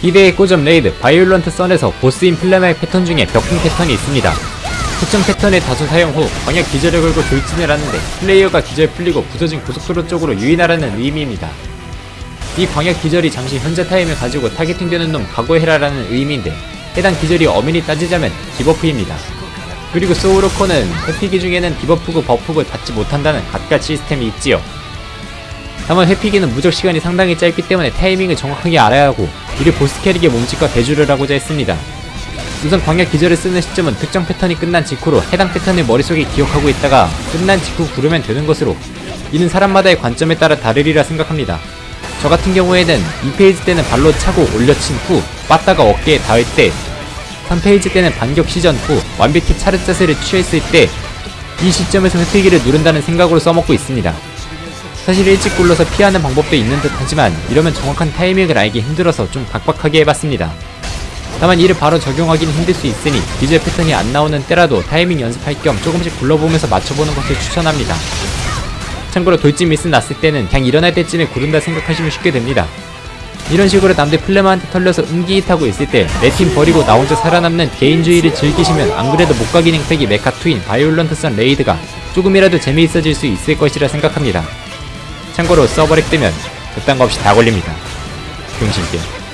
기대의 꼬점 레이드 바이올런트 선에서 보스인 플레마의 패턴 중에 벽궁 패턴이 있습니다. 특정 패턴의 다수 사용 후 광역 기절을 걸고 돌진을 하는데 플레이어가 기절 풀리고 부서진 고속도로 쪽으로 유인하라는 의미입니다. 이 광역 기절이 잠시 현재 타임을 가지고 타겟팅되는 놈 각오해라라는 의미인데 해당 기절이 엄연히 따지자면 디버프입니다. 그리고 소우로코는 회피기 중에는 디버프고 버프고 받지 못한다는 갖가 시스템이 있지요. 다만 회피기는 무적 시간이 상당히 짧기 때문에 타이밍을 정확하게 알아야 하고 우리 보스 캐릭의 몸짓과 대주를 하고자 했습니다. 우선 광역 기절을 쓰는 시점은 특정 패턴이 끝난 직후로 해당 패턴을 머릿속에 기억하고 있다가 끝난 직후 구르면 되는 것으로 이는 사람마다의 관점에 따라 다르리라 생각합니다. 저 같은 경우에는 2페이지 때는 발로 차고 올려친 후 빠따가 어깨에 닿을 때 3페이지 때는 반격 시전 후 완벽히 차르 자세를 취했을 때 이 시점에서 회피기를 누른다는 생각으로 써먹고 있습니다. 사실 일찍 굴러서 피하는 방법도 있는 듯 하지만 이러면 정확한 타이밍을 알기 힘들어서 좀 각박하게 해봤습니다. 다만 이를 바로 적용하기는 힘들 수 있으니 기절 패턴이 안 나오는 때라도 타이밍 연습할 겸 조금씩 굴러보면서 맞춰보는 것을 추천합니다. 참고로 돌진 미스 났을 때는 그냥 일어날 때쯤에 구른다 생각하시면 쉽게 됩니다. 이런 식으로 남들 플레마한테 털려서 음기이 타고 있을 때 내 팀 버리고 나 혼자 살아남는 개인주의를 즐기시면 안 그래도 목가 기능 팩이 메카 투인 Violent Sun raid가 조금이라도 재미있어질 수 있을 것이라 생각합니다. 참고로 서버렉 뜨면 그딴 거 없이 다 걸립니다. 병신게.